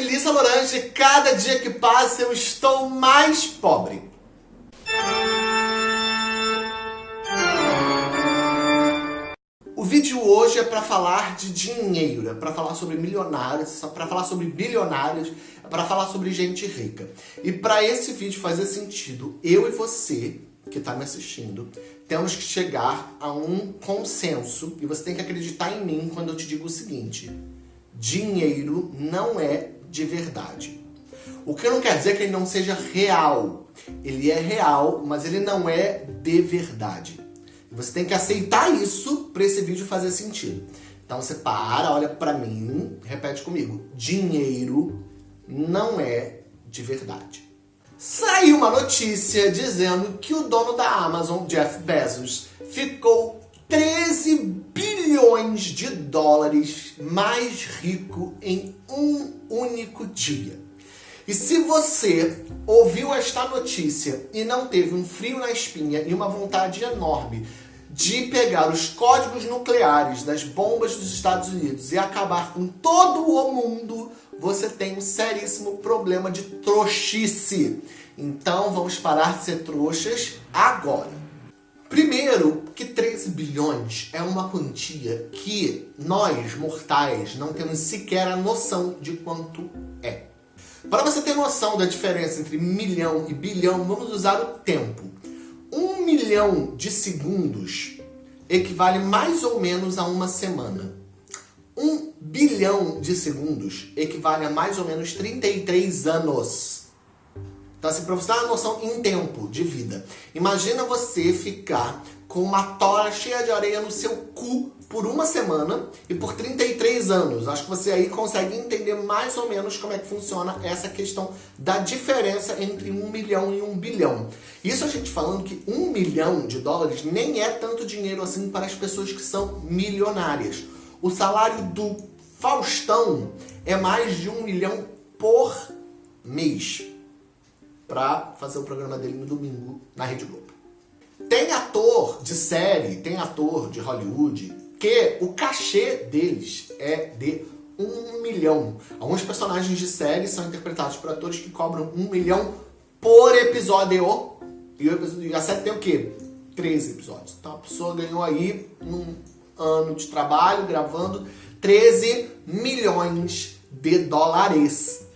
Melissa Lorange. Cada dia que passa eu estou mais pobre. O vídeo hoje é para falar de dinheiro, é para falar sobre milionários, é para falar sobre bilionários, é para falar sobre gente rica. E para esse vídeo fazer sentido, eu e você que está me assistindo, temos que chegar a um consenso e você tem que acreditar em mim quando eu te digo o seguinte: dinheiro não é de verdade. O que não quer dizer que ele não seja real. Ele é real, mas ele não é de verdade. Você tem que aceitar isso para esse vídeo fazer sentido. Então você para, olha para mim, repete comigo. Dinheiro não é de verdade. Saiu uma notícia dizendo que o dono da Amazon, Jeff Bezos, ficou 13 bilhões de dólares mais rico em um único dia. E se você ouviu esta notícia e não teve um frio na espinha e uma vontade enorme de pegar os códigos nucleares das bombas dos Estados Unidos e acabar com todo o mundo, você tem um seríssimo problema de trouxice. Então vamos parar de ser trouxas agora. Primeiro, que 13 bilhões é uma quantia que nós, mortais, não temos sequer a noção de quanto é. Para você ter noção da diferença entre milhão e bilhão, vamos usar o tempo. Um milhão de segundos equivale mais ou menos a uma semana. Um bilhão de segundos equivale a mais ou menos 33 anos. Então, assim, para você ter uma noção em tempo de vida. Imagina você ficar com uma tora cheia de areia no seu cu por uma semana e por 33 anos. Acho que você aí consegue entender mais ou menos como é que funciona essa questão da diferença entre um milhão e um bilhão. Isso a gente falando que um milhão de dólares nem é tanto dinheiro assim para as pessoas que são milionárias. O salário do Faustão é mais de um milhão por mês para fazer o programa dele no domingo na Rede Globo. Tem ator de série, tem ator de Hollywood que o cachê deles é de um milhão. Alguns personagens de série são interpretados por atores que cobram um milhão por episódio. E a série tem o quê? 13 episódios. Então a pessoa ganhou aí um ano de trabalho gravando 13 milhões de dólares.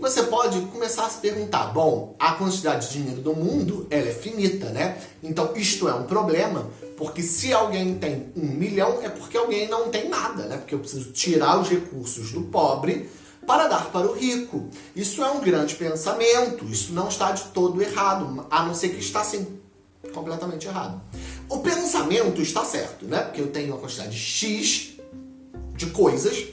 Você pode começar a se perguntar, bom, a quantidade de dinheiro do mundo, ela é finita, né? Então isto é um problema, porque se alguém tem um milhão, é porque alguém não tem nada, né? Porque eu preciso tirar os recursos do pobre para dar para o rico. Isso é um grande pensamento, isso não está de todo errado, a não ser que está assim, completamente errado. O pensamento está certo, né? Porque eu tenho uma quantidade X de coisas,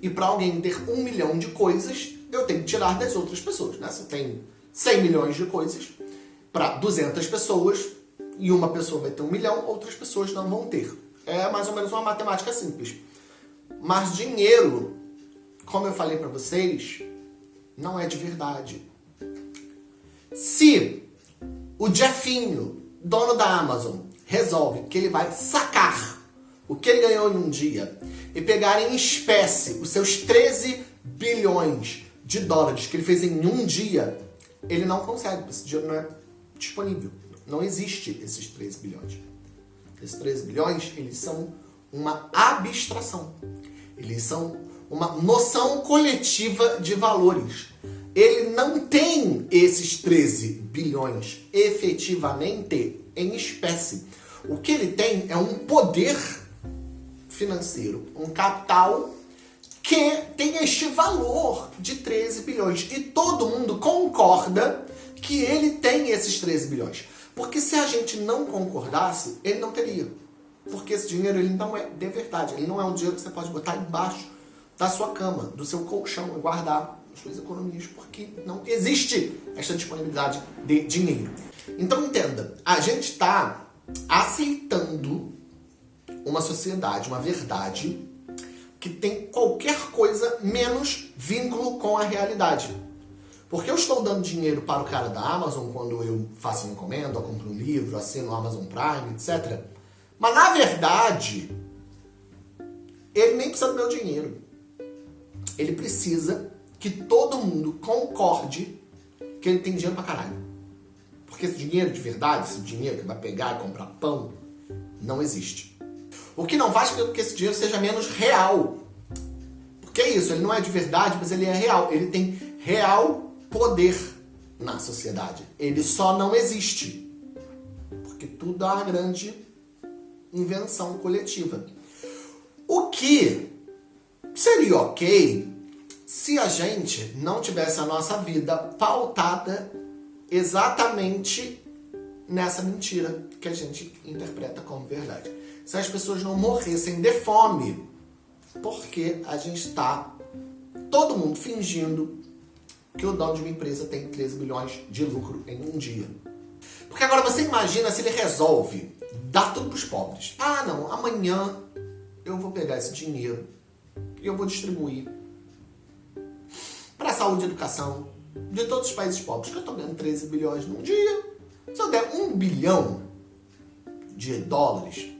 e para alguém ter um milhão de coisas, eu tenho que tirar das outras pessoas, né? Se tenho 100 milhões de coisas para 200 pessoas e uma pessoa vai ter um milhão, outras pessoas não vão ter. É mais ou menos uma matemática simples. Mas dinheiro, como eu falei para vocês, não é de verdade. Se o Jeffinho, dono da Amazon, resolve que ele vai sacar o que ele ganhou em um dia e pegar em espécie os seus 13 bilhões de dólares que ele fez em um dia, ele não consegue, esse dinheiro não é disponível. Não existe esses 13 bilhões. Esses 13 bilhões, eles são uma abstração. Eles são uma noção coletiva de valores. Ele não tem esses 13 bilhões efetivamente em espécie. O que ele tem é um poder financeiro, um capital que tem este valor de 13 bilhões. E todo mundo concorda que ele tem esses 13 bilhões. Porque se a gente não concordasse, ele não teria. Porque esse dinheiro ele não é de verdade. Ele não é um dinheiro que você pode botar embaixo da sua cama, do seu colchão e guardar as suas economias. Porque não existe essa disponibilidade de dinheiro. Então entenda, a gente está aceitando uma sociedade, uma verdade que tem qualquer coisa menos vínculo com a realidade. Porque eu estou dando dinheiro para o cara da Amazon quando eu faço uma encomenda, compro um livro, assino o Amazon Prime, etc. Mas na verdade, ele nem precisa do meu dinheiro. Ele precisa que todo mundo concorde que ele tem dinheiro pra caralho. Porque esse dinheiro de verdade, esse dinheiro que vai pegar e comprar pão, não existe. O que não faz com que esse dinheiro seja menos real. Porque é isso, ele não é de verdade, mas ele é real. Ele tem real poder na sociedade. Ele só não existe. Porque tudo é uma grande invenção coletiva. O que seria ok se a gente não tivesse a nossa vida pautada exatamente nessa mentira que a gente interpreta como verdade. Se as pessoas não morressem de fome, porque a gente está todo mundo fingindo que o dono de uma empresa tem 13 bilhões de lucro em um dia. Porque agora você imagina se ele resolve dar tudo para os pobres. Ah, não, amanhã eu vou pegar esse dinheiro e eu vou distribuir para saúde e educação de todos os países pobres, que eu estou ganhando 13 bilhões num dia. Se eu der um bilhão de dólares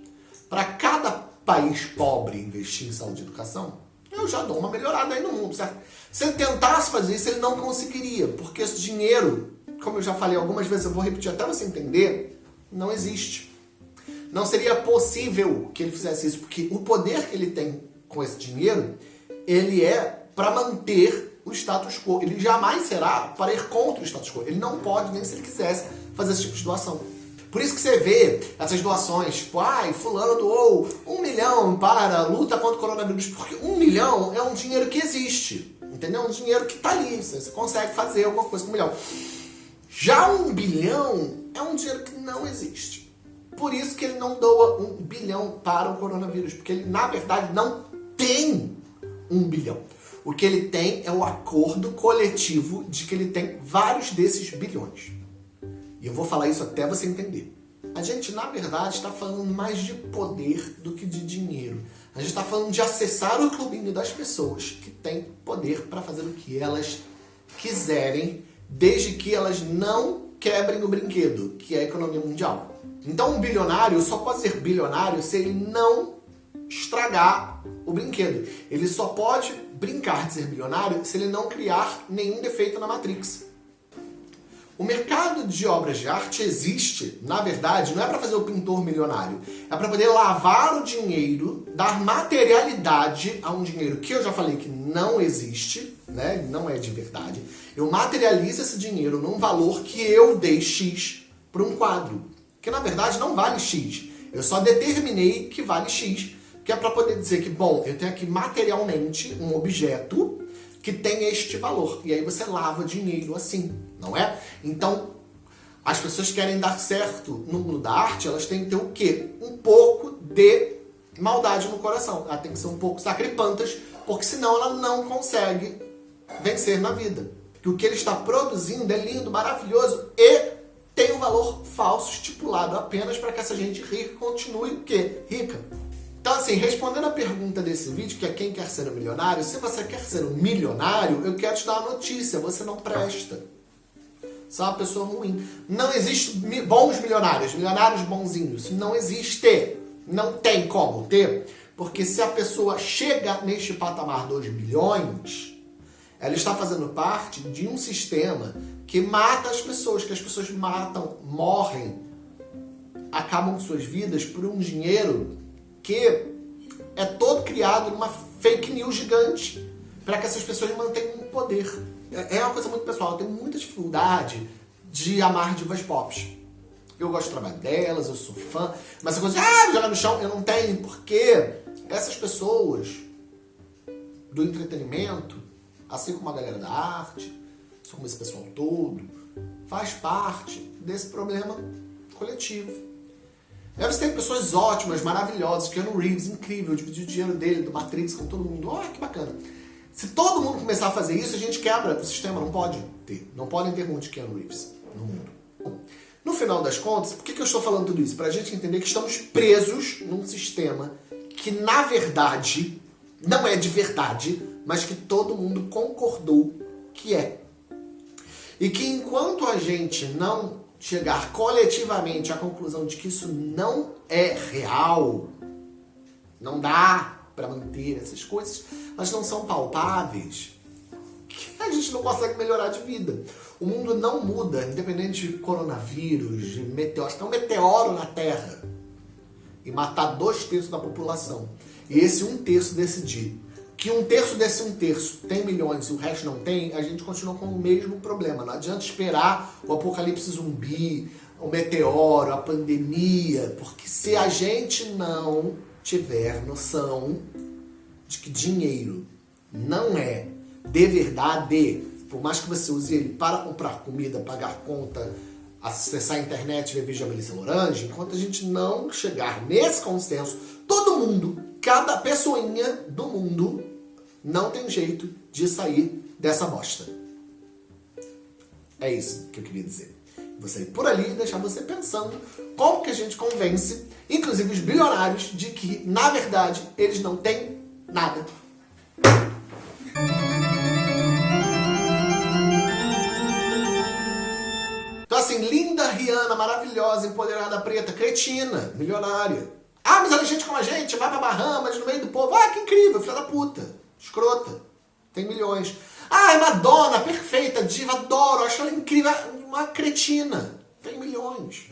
para cada país pobre investir em saúde e educação, eu já dou uma melhorada aí no mundo, certo? Se ele tentasse fazer isso, ele não conseguiria, porque esse dinheiro, como eu já falei algumas vezes, eu vou repetir até você entender, não existe. Não seria possível que ele fizesse isso, porque o poder que ele tem com esse dinheiro, ele é para manter o status quo. Ele jamais será para ir contra o status quo. Ele não pode, nem se ele quisesse, fazer esse tipo de doação. Por isso que você vê essas doações, tipo, ai, fulano doou um milhão para a luta contra o coronavírus, porque um milhão é um dinheiro que existe, entendeu? Um dinheiro que está ali, você consegue fazer alguma coisa com um milhão. Já um bilhão é um dinheiro que não existe. Por isso que ele não doa um bilhão para o coronavírus, porque ele, na verdade, não tem um bilhão. O que ele tem é o acordo coletivo de que ele tem vários desses bilhões. E eu vou falar isso até você entender. A gente, na verdade, está falando mais de poder do que de dinheiro. A gente está falando de acessar o clubinho das pessoas que têm poder para fazer o que elas quiserem, desde que elas não quebrem o brinquedo, que é a economia mundial. Então um bilionário só pode ser bilionário se ele não estragar o brinquedo. Ele só pode brincar de ser bilionário se ele não criar nenhum defeito na Matrix. O mercado de obras de arte existe, na verdade, não é para fazer o pintor milionário, é para poder lavar o dinheiro, dar materialidade a um dinheiro que eu já falei que não existe, né? não é de verdade. Eu materializo esse dinheiro num valor que eu dei X para um quadro, que na verdade não vale X. Eu só determinei que vale X que é para poder dizer que, bom, eu tenho aqui materialmente um objeto que tem este valor. E aí você lava dinheiro assim, não é? Então, as pessoas querem dar certo no mundo da arte, elas têm que ter o quê? Um pouco de maldade no coração. Ela tem que ser um pouco sacripantas, porque senão ela não consegue vencer na vida. Que o que ele está produzindo é lindo, maravilhoso e tem um valor falso estipulado apenas para que essa gente rica continue o quê? Rica. Então, assim, respondendo a pergunta desse vídeo, que é quem quer ser um milionário, se você quer ser um milionário, eu quero te dar uma notícia, você não presta. É uma pessoa ruim. Não existe bons milionários, milionários bonzinhos. Não existe. Não tem como ter. Porque se a pessoa chega neste patamar 2 bilhões, ela está fazendo parte de um sistema que mata as pessoas, que as pessoas matam, morrem, acabam com suas vidas por um dinheiro que é todo criado numa fake news gigante para que essas pessoas mantenham o poder. É, é uma coisa muito pessoal, eu tenho muita dificuldade de amar divas pop. Eu gosto do trabalho delas, eu sou fã, mas essa coisa de ah, jogar no chão, eu não tenho, porque essas pessoas do entretenimento, assim como a galera da arte, assim como esse pessoal todo, faz parte desse problema coletivo. Aí você tem pessoas ótimas, maravilhosas, Keanu Reeves, incrível, dividir o dinheiro dele, do Matrix com todo mundo. Olha que bacana. Se todo mundo começar a fazer isso, a gente quebra o sistema, não pode ter. Não podem ter muitos Keanu Reeves no mundo. No final das contas, por que, que eu estou falando tudo isso? Para a gente entender que estamos presos num sistema que, na verdade, não é de verdade, mas que todo mundo concordou que é. E que enquanto a gente não chegar coletivamente à conclusão de que isso não é real, não dá para manter essas coisas, elas não são palpáveis, gente não consegue melhorar de vida. O mundo não muda, independente de coronavírus, de meteoros. Tem um meteoro na Terra e matar dois terços da população. E esse um terço decidir que um terço desse um terço tem milhões e o resto não tem, a gente continua com o mesmo problema. Não adianta esperar o apocalipse zumbi, o meteoro, a pandemia, porque se a gente não tiver noção de que dinheiro não é de verdade, por mais que você use ele para comprar comida, pagar conta, acessar a internet ver vídeo da Melissa Lorange, enquanto a gente não chegar nesse consenso, todo mundo, cada pessoinha do mundo, não tem jeito de sair dessa bosta. É isso que eu queria dizer. Vou sair por ali e deixar você pensando como que a gente convence, inclusive os bilionários, de que, na verdade, eles não têm nada. Então assim, linda Rihanna, maravilhosa, empoderada, preta, cretina, milionária. Ah, mas ela é gente como a gente, vai pra Bahamas, no meio do povo. Ah, que incrível, filha da puta. Escrota. Tem milhões. Ah, é Madonna, perfeita, diva, adoro, acho ela incrível. Uma cretina. Tem milhões.